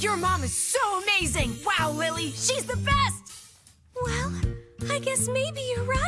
Your mom is so amazing! Wow, Lily, she's the best! Well, I guess maybe you're right.